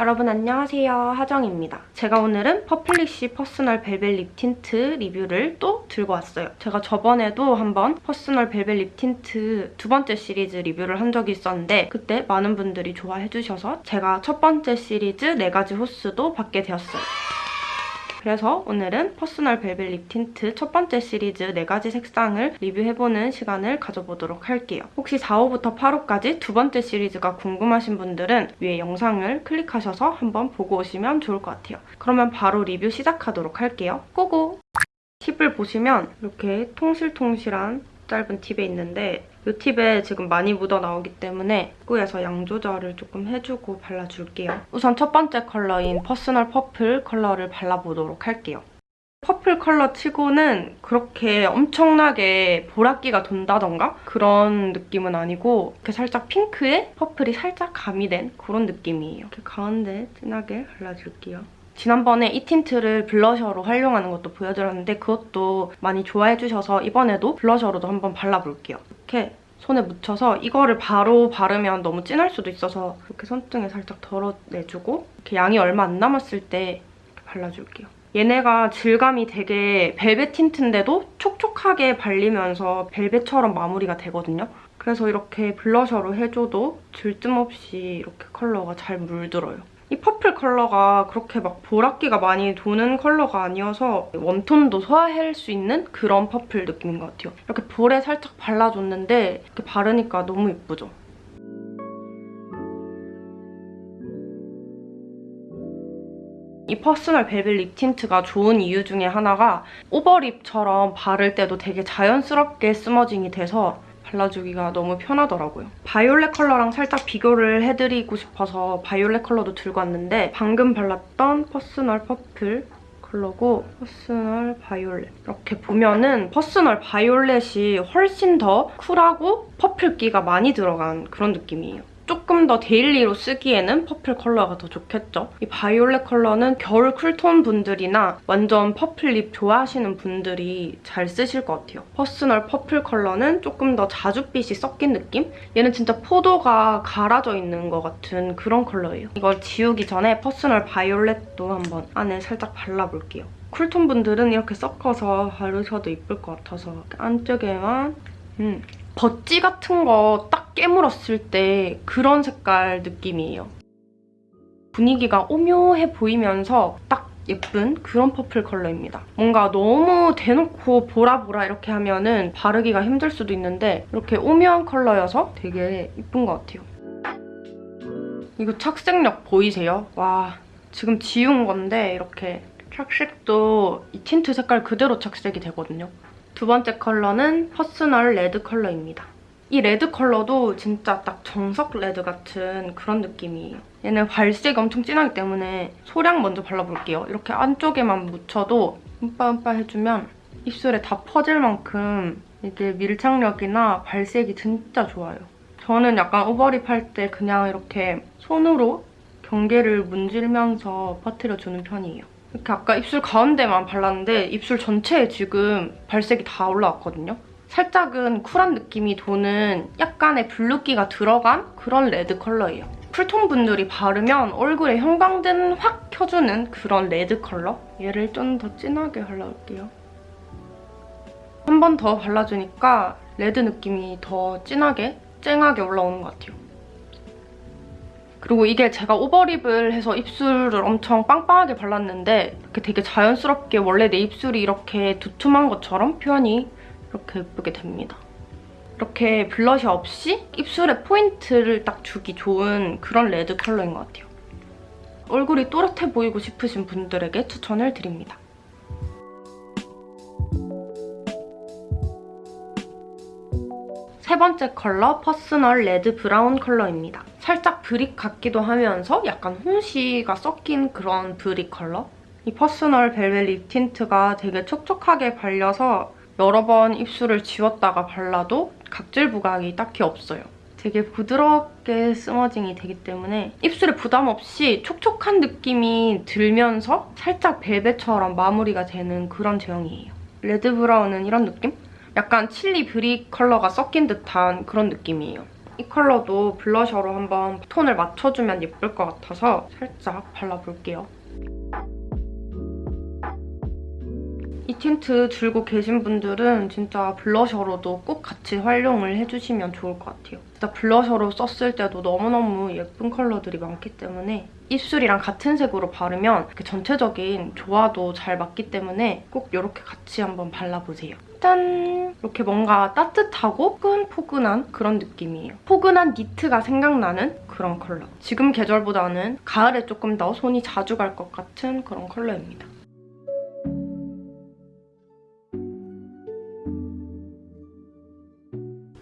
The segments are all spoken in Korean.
여러분 안녕하세요 하정입니다. 제가 오늘은 퍼플리쉬 퍼스널 벨벳 립 틴트 리뷰를 또 들고 왔어요. 제가 저번에도 한번 퍼스널 벨벳 립 틴트 두 번째 시리즈 리뷰를 한 적이 있었는데 그때 많은 분들이 좋아해주셔서 제가 첫 번째 시리즈 네 가지 호수도 받게 되었어요. 그래서 오늘은 퍼스널 벨벳 립 틴트 첫 번째 시리즈 4가지 색상을 리뷰해보는 시간을 가져보도록 할게요. 혹시 4호부터 8호까지 두 번째 시리즈가 궁금하신 분들은 위에 영상을 클릭하셔서 한번 보고 오시면 좋을 것 같아요. 그러면 바로 리뷰 시작하도록 할게요. Go go! 팁을 보시면 이렇게 통실통실한 짧은 팁이 있는데 이 팁에 지금 많이 묻어 나오기 때문에 입구에서 양 조절을 조금 해주고 발라줄게요. 우선 첫 번째 컬러인 퍼스널 퍼플 컬러를 발라보도록 할게요. 퍼플 컬러 치고는 그렇게 엄청나게 보랏기가 돈다던가 그런 느낌은 아니고 이렇게 살짝 핑크에 퍼플이 살짝 가미된 그런 느낌이에요. 이렇게 가운데 진하게 발라줄게요. 지난번에 이 틴트를 블러셔로 활용하는 것도 보여드렸는데 그것도 많이 좋아해주셔서 이번에도 블러셔로도 한번 발라볼게요. 이렇게 손에 묻혀서 이거를 바로 바르면 너무 진할 수도 있어서 이렇게 손등에 살짝 덜어내주고 이렇게 양이 얼마 안 남았을 때 발라줄게요. 얘네가 질감이 되게 벨벳 틴트인데도 촉촉하게 발리면서 벨벳처럼 마무리가 되거든요. 그래서 이렇게 블러셔로 해줘도 질틈 없이 이렇게 컬러가 잘 물들어요. 이 퍼플 컬러가 그렇게 막 보랏기가 많이 도는 컬러가 아니어서 웜톤도 소화할 수 있는 그런 퍼플 느낌인 것 같아요. 이렇게 볼에 살짝 발라줬는데 이렇게 바르니까 너무 예쁘죠? 이 퍼스널 벨벳 립 틴트가 좋은 이유 중에 하나가 오버립처럼 바를 때도 되게 자연스럽게 smudging이 돼서 발라주기가 너무 편하더라고요. 바이올렛 컬러랑 살짝 비교를 해드리고 싶어서 바이올렛 컬러도 들고 왔는데 방금 발랐던 퍼스널 퍼플 컬러고 퍼스널 바이올렛 이렇게 보면은 퍼스널 바이올렛이 훨씬 더 쿨하고 퍼플기가 많이 들어간 그런 느낌이에요. 조금 더 데일리로 쓰기에는 퍼플 컬러가 더 좋겠죠. 이 바이올렛 컬러는 겨울 쿨톤 분들이나 완전 퍼플 립 좋아하시는 분들이 잘 쓰실 것 같아요. 퍼스널 퍼플 컬러는 조금 더 자줏빛이 섞인 느낌? 얘는 진짜 포도가 갈아져 있는 것 같은 그런 컬러예요. 이걸 지우기 전에 퍼스널 바이올렛도 한번 안에 살짝 발라볼게요. 쿨톤 분들은 이렇게 섞어서 바르셔도 이쁠 것 같아서 안쪽에만 음, 버찌 같은 거 딱 깨물었을 때 그런 색깔 느낌이에요. 분위기가 오묘해 보이면서 딱 예쁜 그런 purple 컬러입니다. 뭔가 너무 대놓고 보라보라 이렇게 하면은 바르기가 힘들 수도 있는데 이렇게 오묘한 컬러여서 되게 예쁜 것 같아요. 이거 착색력 보이세요? 와 지금 지운 건데 이렇게 착색도 이 틴트 색깔 그대로 착색이 되거든요. 두 번째 컬러는 personal red 컬러입니다. 이 red 컬러도 진짜 딱 정석 red 같은 그런 느낌이에요. 얘는 발색이 엄청 진하기 때문에 소량 먼저 발라볼게요. 이렇게 안쪽에만 묻혀도 음빠음빠 해주면 입술에 다 퍼질 만큼 이게 밀착력이나 발색이 진짜 좋아요. 저는 약간 overlip 할 때 그냥 이렇게 손으로 경계를 문질면서 퍼트려주는 편이에요. 이렇게 아까 입술 가운데만 발랐는데 입술 전체에 지금 발색이 다 올라왔거든요. 살짝은 쿨한 느낌이 도는 약간의 blue기가 들어간 그런 red 컬러예요. 쿨톤 분들이 바르면 얼굴에 형광등 확 켜주는 그런 red 컬러? 얘를 좀 더 진하게 발라볼게요. 한 번 더 발라주니까 red 느낌이 더 진하게, 쨍하게 올라오는 것 같아요. 그리고 이게 제가 overlip을 해서 입술을 엄청 빵빵하게 발랐는데 이렇게 되게 자연스럽게 원래 내 입술이 이렇게 두툼한 것처럼 표현이 이렇게 예쁘게 됩니다. 이렇게 블러셔 없이 입술에 포인트를 딱 주기 좋은 그런 red 컬러인 것 같아요. 얼굴이 또렷해 보이고 싶으신 분들에게 추천을 드립니다. 세 번째 컬러 personal red brown 컬러입니다. 살짝 brick 같기도 하면서 약간 홍시가 섞인 그런 brick 컬러? 이 personal velvet lip tint가 되게 촉촉하게 발려서 여러 번 입술을 지웠다가 발라도 각질 부각이 딱히 없어요. 되게 부드럽게 smudging이 되기 때문에 입술에 부담 없이 촉촉한 느낌이 들면서 살짝 벨벳처럼 마무리가 되는 그런 제형이에요. red brown은 이런 느낌? 약간 chili brick 컬러가 섞인 듯한 그런 느낌이에요. 이 컬러도 블러셔로 한번 톤을 맞춰주면 예쁠 것 같아서 살짝 발라볼게요. 이 틴트 들고 계신 분들은 진짜 블러셔로도 꼭 같이 활용을 해주시면 좋을 것 같아요. 진짜 블러셔로 썼을 때도 너무너무 예쁜 컬러들이 많기 때문에 입술이랑 같은 색으로 바르면 이렇게 전체적인 조화도 잘 맞기 때문에 꼭 이렇게 같이 한번 발라보세요. 짠! 이렇게 뭔가 따뜻하고 포근포근한 그런 느낌이에요. 포근한 니트가 생각나는 그런 컬러. 지금 계절보다는 가을에 조금 더 손이 자주 갈 것 같은 그런 컬러입니다.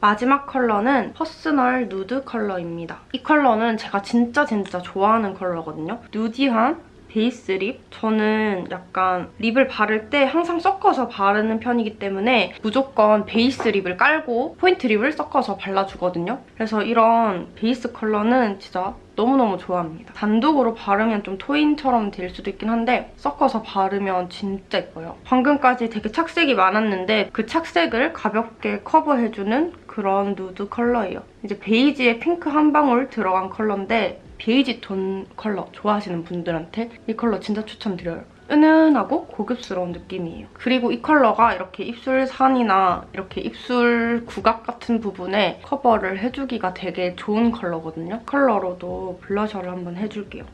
마지막 컬러는 personal nude 컬러입니다. 이 컬러는 제가 진짜 진짜 좋아하는 컬러거든요. nudy한 베이스 립. 저는 약간 립을 바를 때 항상 섞어서 바르는 편이기 때문에 무조건 베이스 립을 깔고 포인트 립을 섞어서 발라주거든요. 그래서 이런 베이스 컬러는 진짜 너무너무 좋아합니다. 단독으로 바르면 좀 토인처럼 될 수도 있긴 한데 섞어서 바르면 진짜 예뻐요. 방금까지 되게 착색이 많았는데 그 착색을 가볍게 커버해주는 그런 누드 컬러예요. 이제 베이지에 핑크 한 방울 들어간 컬러인데 베이지 톤 컬러 좋아하시는 분들한테 이 컬러 진짜 추천드려요. 은은하고 고급스러운 느낌이에요. 그리고 이 컬러가 이렇게 입술 산이나 이렇게 입술 구각 같은 부분에 커버를 해주기가 되게 좋은 컬러거든요. 컬러로도 블러셔를 한번 해줄게요.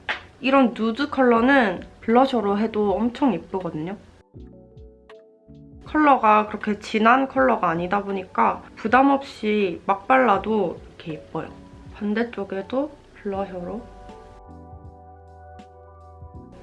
이런 누드 컬러는 블러셔로 해도 엄청 예쁘거든요. 컬러가 그렇게 진한 컬러가 아니다 보니까 부담 없이 막 발라도 이렇게 예뻐요. 반대쪽에도 블러셔로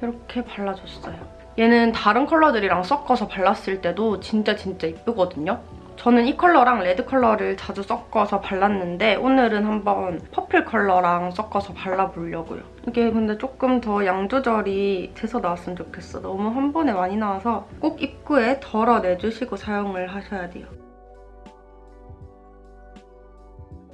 이렇게 발라줬어요. 얘는 다른 컬러들이랑 섞어서 발랐을 때도 진짜 진짜 예쁘거든요. 저는 이 컬러랑 red 컬러를 자주 섞어서 발랐는데 오늘은 한번 purple 컬러랑 섞어서 발라보려고요. 이게 근데 조금 더 양 조절이 돼서 나왔으면 좋겠어. 너무 한 번에 많이 나와서 꼭 입구에 덜어내주시고 사용을 하셔야 돼요.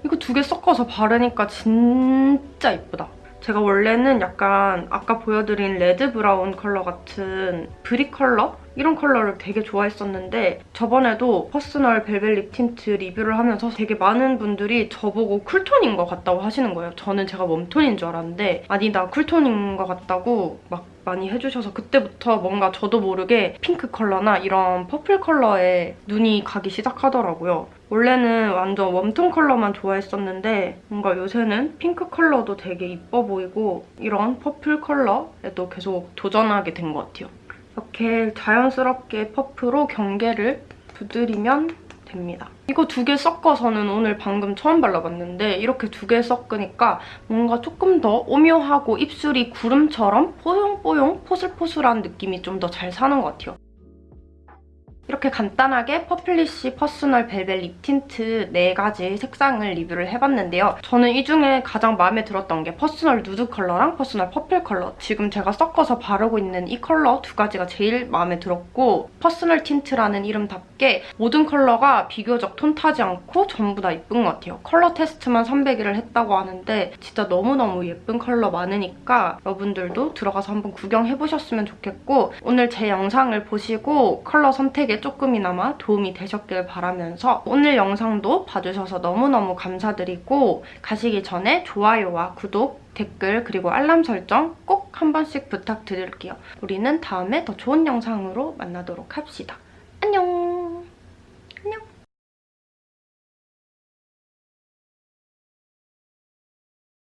이거 두 개 섞어서 바르니까 진짜 예쁘다. 제가 원래는 약간 아까 보여드린 red brown 컬러 같은 brick 컬러? 이런 컬러를 되게 좋아했었는데 저번에도 personal velvet lip tint 리뷰를 하면서 되게 많은 분들이 저보고 쿨톤인 것 같다고 하시는 거예요. 저는 제가 웜톤인 줄 알았는데 아니다 쿨톤인 것 같다고 막 많이 해주셔서 그때부터 뭔가 저도 모르게 핑크 컬러나 이런 purple 컬러에 눈이 가기 시작하더라고요. 원래는 완전 웜톤 컬러만 좋아했었는데 뭔가 요새는 핑크 컬러도 되게 이뻐 보이고 이런 purple 컬러에도 계속 도전하게 된 것 같아요. 이렇게 자연스럽게 퍼프로 경계를 두드리면 됩니다. 이거 두 개 섞어서는 오늘 방금 처음 발라봤는데 이렇게 두 개 섞으니까 뭔가 조금 더 오묘하고 입술이 구름처럼 뽀용뽀용 포슬포슬한 느낌이 좀 더 잘 사는 것 같아요. 이렇게 간단하게 퍼플리쉬 퍼스널 벨벳 립 틴트 4가지 색상을 리뷰를 해봤는데요. 저는 이 중에 가장 마음에 들었던 게 퍼스널 누드 컬러랑 퍼스널 퍼플 컬러. 지금 제가 섞어서 바르고 있는 이 컬러 두 가지가 제일 마음에 들었고 퍼스널 틴트라는 이름답게 모든 컬러가 비교적 톤 타지 않고 전부 다 예쁜 것 같아요. 컬러 테스트만 300일을 했다고 하는데 진짜 너무너무 예쁜 컬러 많으니까 여러분들도 들어가서 한번 구경해보셨으면 좋겠고 오늘 제 영상을 보시고 컬러 선택에 조금이나마 도움이 되셨길 바라면서 오늘 영상도 봐주셔서 너무너무 감사드리고 가시기 전에 좋아요와 구독, 댓글 그리고 알람 설정 꼭 한 번씩 부탁드릴게요. 우리는 다음에 더 좋은 영상으로 만나도록 합시다. 안녕!